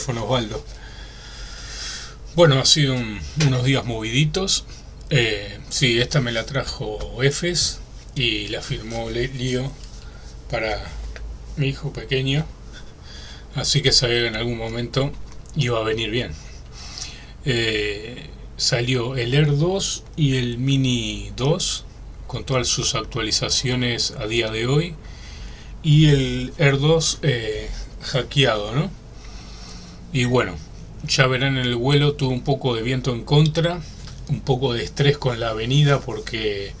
micrófono, Osvaldo. Bueno, ha sido unos días moviditos. Eh, sí, esta me la trajo Efes y la firmó Lío para mi hijo pequeño. Así que sabía que en algún momento iba a venir bien. Eh, salió el Air 2 y el Mini 2 con todas sus actualizaciones a día de hoy y el Air 2 eh, hackeado, ¿no? Y bueno, ya verán en el vuelo tuve un poco de viento en contra, un poco de estrés con la avenida porque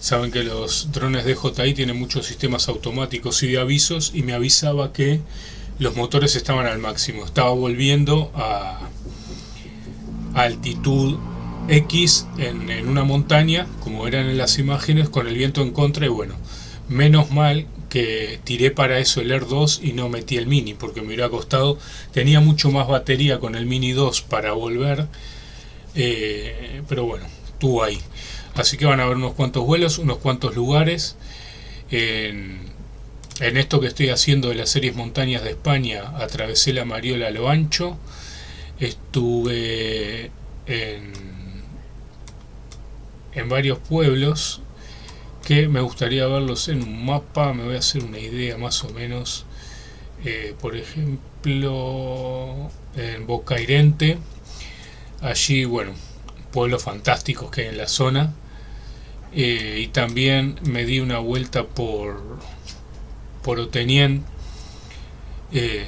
saben que los drones de DJI tienen muchos sistemas automáticos y de avisos y me avisaba que los motores estaban al máximo, estaba volviendo a, altitud X en, en, una montaña, como eran en las imágenes, con el viento en contra y bueno, menos mal que tiré para eso el Air 2 y no metí el Mini porque me hubiera costado, tenía mucho más batería con el Mini 2 para volver, eh, pero bueno, tuvo ahí. Así que van a ver unos cuantos vuelos, unos cuantos lugares. En, en esto que estoy haciendo de las series montañas de España, atravesé la Mariola a lo ancho, estuve en, en varios pueblos, que me gustaría verlos en un mapa, me voy a hacer una idea más o menos, eh, por ejemplo, en Bocairente, allí, bueno, pueblos fantásticos que hay en la zona, eh, y también me di una vuelta por, por Otenien, eh,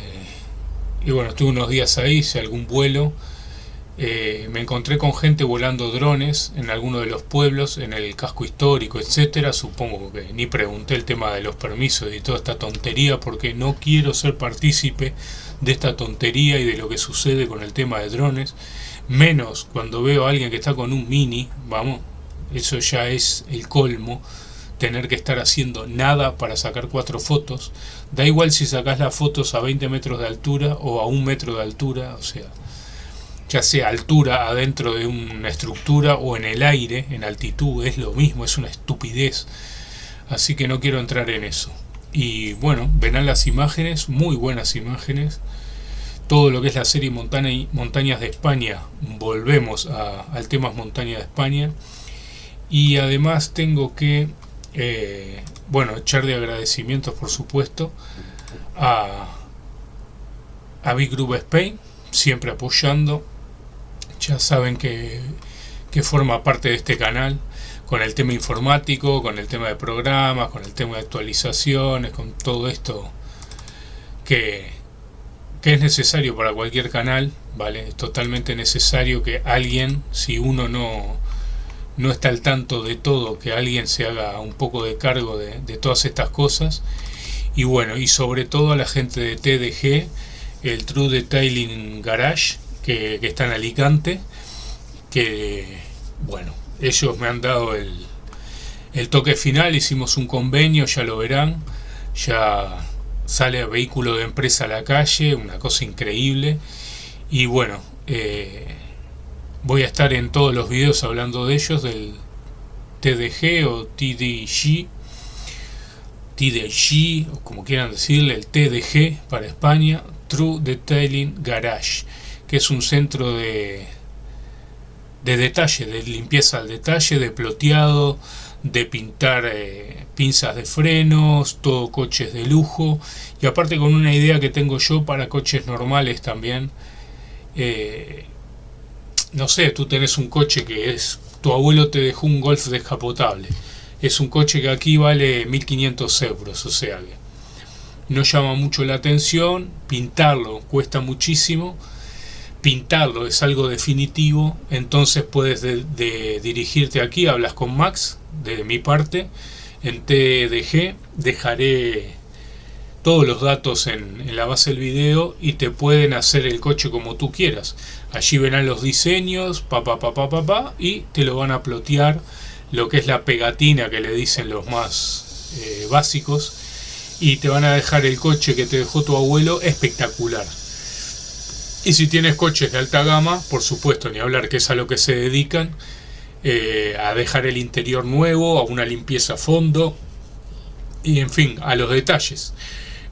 y bueno, estuve unos días ahí, hice algún vuelo, eh, me encontré con gente volando drones en alguno de los pueblos, en el casco histórico, etcétera. Supongo que ni pregunté el tema de los permisos y toda esta tontería porque no quiero ser partícipe de esta tontería y de lo que sucede con el tema de drones. Menos cuando veo a alguien que está con un mini, vamos, eso ya es el colmo tener que estar haciendo nada para sacar cuatro fotos. Da igual si sacas las fotos a 20 metros de altura o a un metro de altura, o sea, ya sea altura adentro de una estructura o en el aire, en altitud, es lo mismo, es una estupidez. Así que no quiero entrar en eso. Y bueno, verán las imágenes, muy buenas imágenes. Todo lo que es la serie Montañas de España, volvemos al tema Montaña de España. Y además tengo que, eh, bueno, echar de agradecimientos por supuesto a, a Big Group Spain, siempre apoyando ya saben que, forma parte de este canal con el tema informático, con el tema de programas, con el tema de actualizaciones, con todo esto que, que es necesario para cualquier canal, ¿vale? Es totalmente necesario que alguien, si uno no, no está al tanto de todo, que alguien se haga un poco de cargo de, de todas estas cosas. Y bueno, y sobre todo a la gente de TDG, el True Detailing Garage, que, está en Alicante, que, bueno, ellos me han dado el, el toque final, hicimos un convenio, ya lo verán, ya sale vehículo de empresa a la calle, una cosa increíble, y bueno, eh, voy a estar en todos los videos hablando de ellos, del TDG o TDG, TDG, o como quieran decirle, el TDG para España, True Detailing Garage que es un centro de, de detalle, de limpieza al detalle, de ploteado, de pintar eh, pinzas de frenos, todo coches de lujo y aparte con una idea que tengo yo para coches normales también. Eh, no sé, tú tenés un coche que es, tu abuelo te dejó un Golf descapotable. Es un coche que aquí vale 1500 euros, o sea que no llama mucho la atención, pintarlo cuesta muchísimo pintarlo es algo definitivo, entonces puedes de, dirigirte aquí, hablas con Max, de mi parte, en TDG, dejaré todos los datos en, la base del video y te pueden hacer el coche como tú quieras. Allí verán los diseños, pa pa, pa y te lo van a plotear lo que es la pegatina que le dicen los más eh, básicos y te van a dejar el coche que te dejó tu abuelo espectacular. Y si tienes coches de alta gama, por supuesto, ni hablar que es a lo que se dedican, eh, a dejar el interior nuevo, a una limpieza a fondo, y en fin, a los detalles.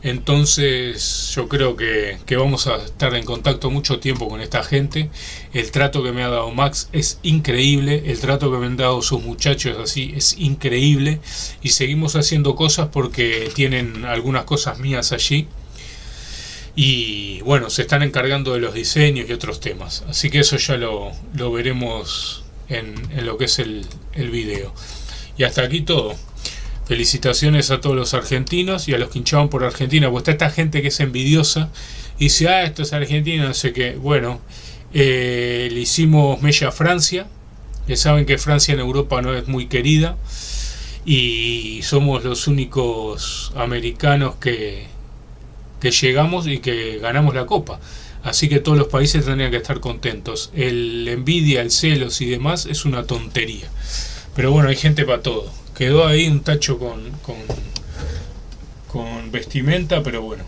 Entonces yo creo que, vamos a estar en contacto mucho tiempo con esta gente. El trato que me ha dado Max es increíble. El trato que me han dado sus muchachos así es increíble. Y seguimos haciendo cosas porque tienen algunas cosas mías allí. Y bueno, se están encargando de los diseños y otros temas. Así que eso ya lo, veremos en, lo que es el, el video. Y hasta aquí todo. Felicitaciones a todos los argentinos y a los que hinchaban por Argentina, pues está esta gente que es envidiosa y dice, ah, esto es Argentina, no sé qué. Bueno, eh, le hicimos mella a Francia, ya saben que Francia en Europa no es muy querida y somos los únicos americanos que, que llegamos y que ganamos la copa. Así que todos los países tendrían que estar contentos. El envidia, el celos y demás es una tontería. Pero bueno, hay gente para todo quedó ahí un tacho con, con, vestimenta, pero bueno.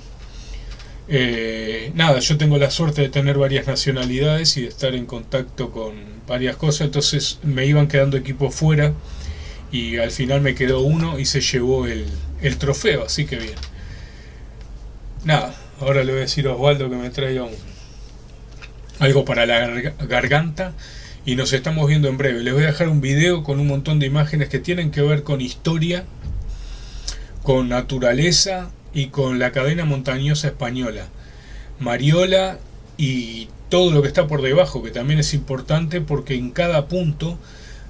Eh, nada, yo tengo la suerte de tener varias nacionalidades y de estar en contacto con varias cosas, entonces me iban quedando equipos fuera y al final me quedó uno y se llevó el, el trofeo, así que bien. Nada, ahora le voy a decir a Osvaldo que me traiga un, algo para la garganta y nos estamos viendo en breve. Les voy a dejar un video con un montón de imágenes que tienen que ver con historia, con naturaleza y con la cadena montañosa española. Mariola y todo lo que está por debajo, que también es importante porque en cada punto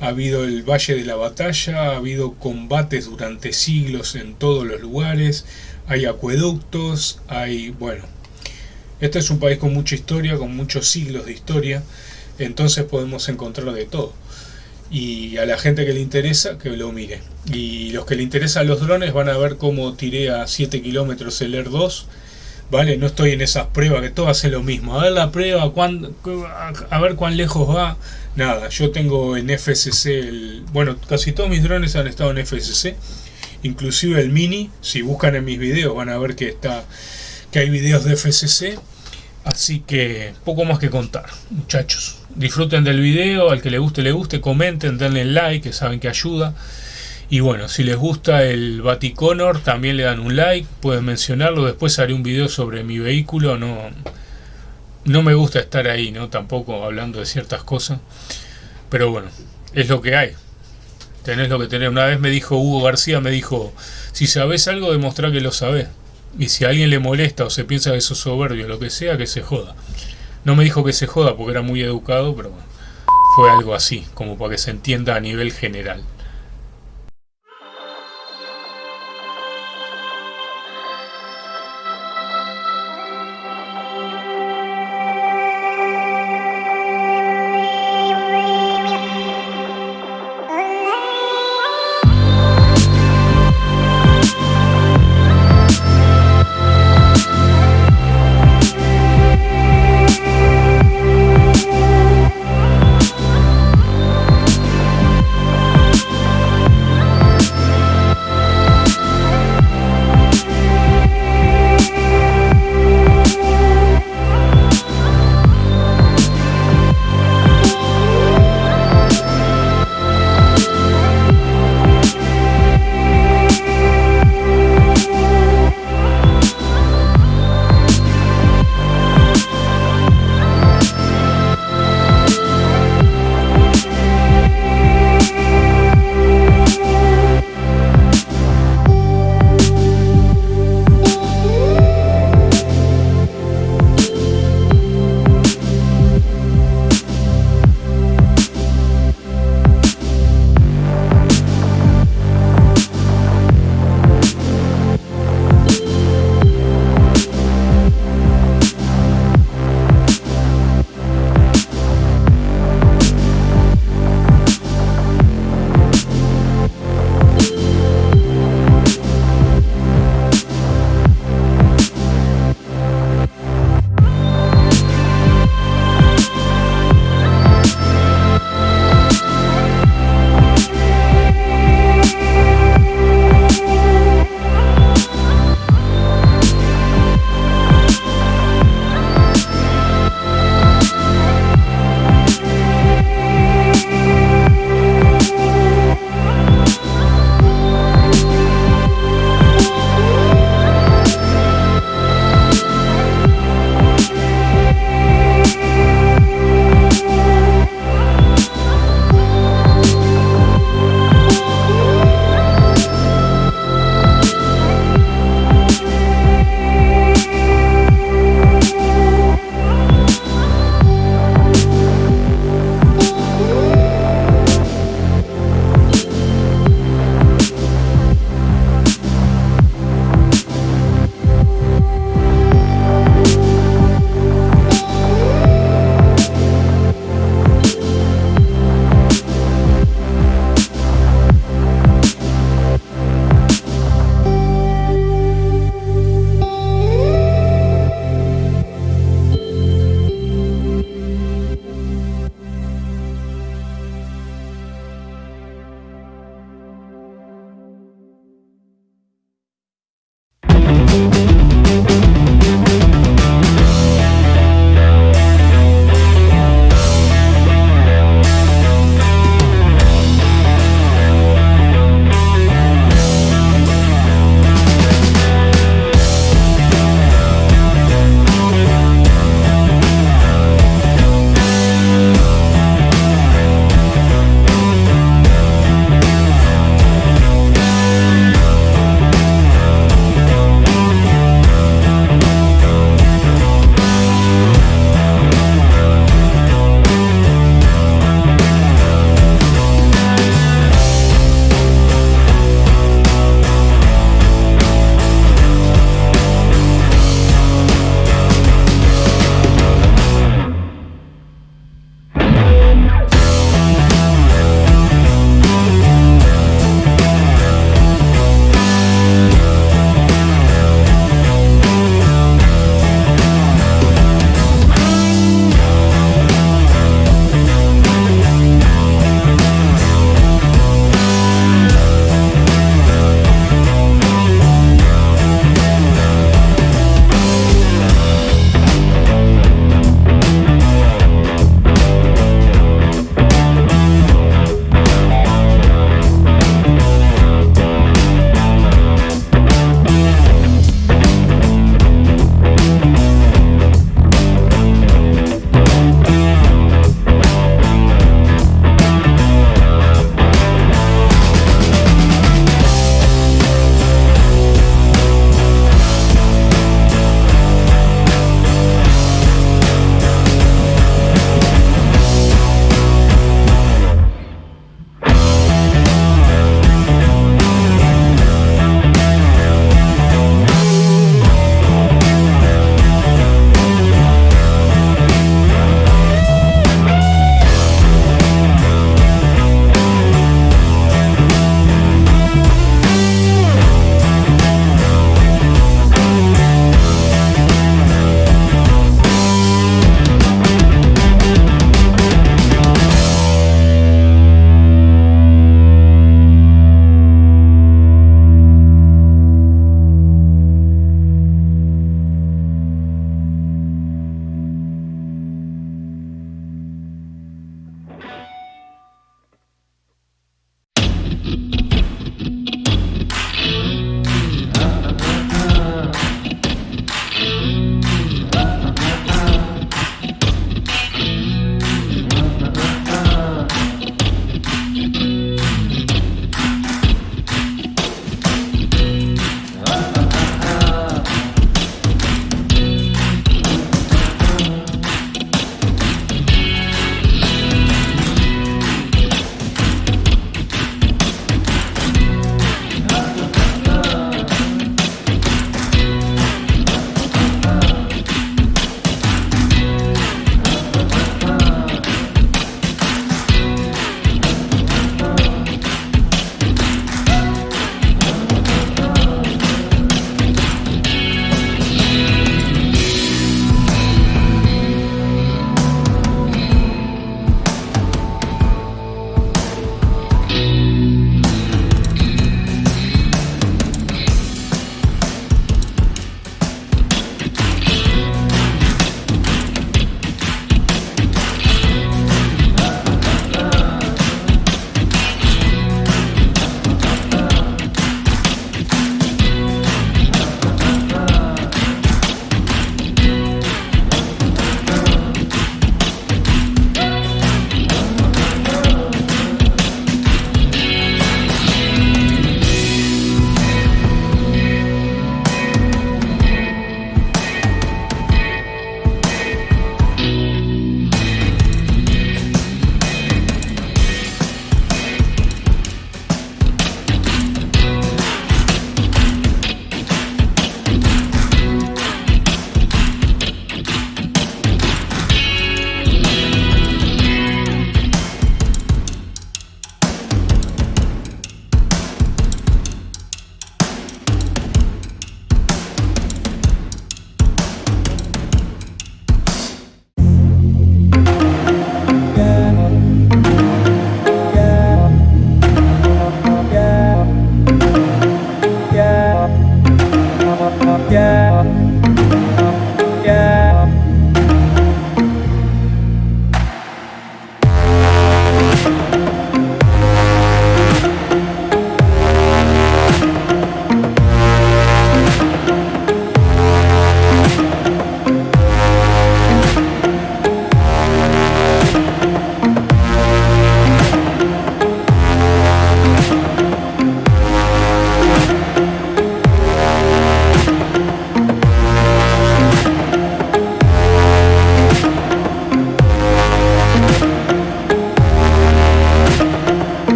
ha habido el Valle de la Batalla, ha habido combates durante siglos en todos los lugares, hay acueductos, hay, bueno, este es un país con mucha historia, con muchos siglos de historia, entonces podemos encontrar de todo. Y a la gente que le interesa, que lo mire. Y los que le interesan los drones van a ver cómo tiré a 7 kilómetros el Air 2. ¿Vale? No estoy en esas pruebas que todos hacen lo mismo. A ver la prueba, a ver cuán lejos va. Nada, yo tengo en el, bueno, casi todos mis drones han estado en FSC. Inclusive el Mini, si buscan en mis videos van a ver que, está, que hay videos de FSC. Así que poco más que contar, muchachos disfruten del video, al que le guste, le guste, comenten, denle like, que saben que ayuda. Y bueno, si les gusta el Vaticonor, también le dan un like, pueden mencionarlo, después haré un video sobre mi vehículo, no, no me gusta estar ahí, ¿no? Tampoco hablando de ciertas cosas, pero bueno, es lo que hay. Tenés lo que tenés. Una vez me dijo Hugo García, me dijo, si sabes algo, demostrá que lo sabés. Y si a alguien le molesta o se piensa que sos soberbio lo que sea, que se joda. No me dijo que se joda porque era muy educado, pero fue algo así, como para que se entienda a nivel general.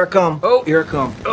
Here I come. Oh. Here I come.